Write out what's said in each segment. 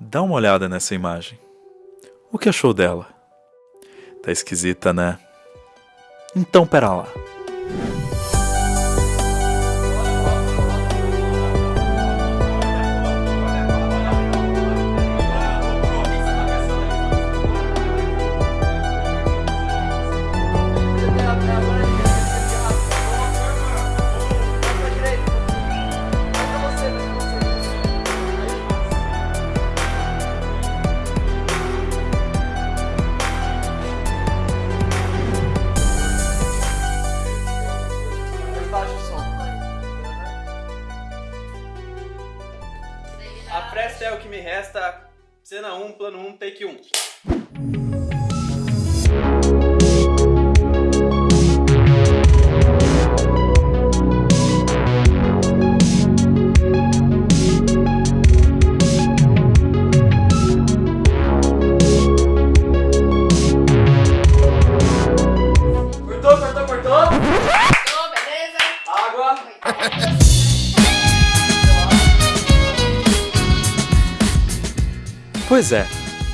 Dá uma olhada nessa imagem. O que achou dela? Tá esquisita, né? Então, pera lá. A presta é o que me resta. Cena 1, plano 1, take 1. Pois é,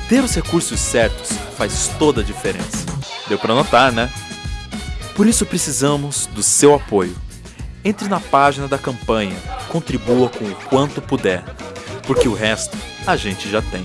ter os recursos certos faz toda a diferença. Deu pra notar, né? Por isso precisamos do seu apoio. Entre na página da campanha, contribua com o quanto puder, porque o resto a gente já tem.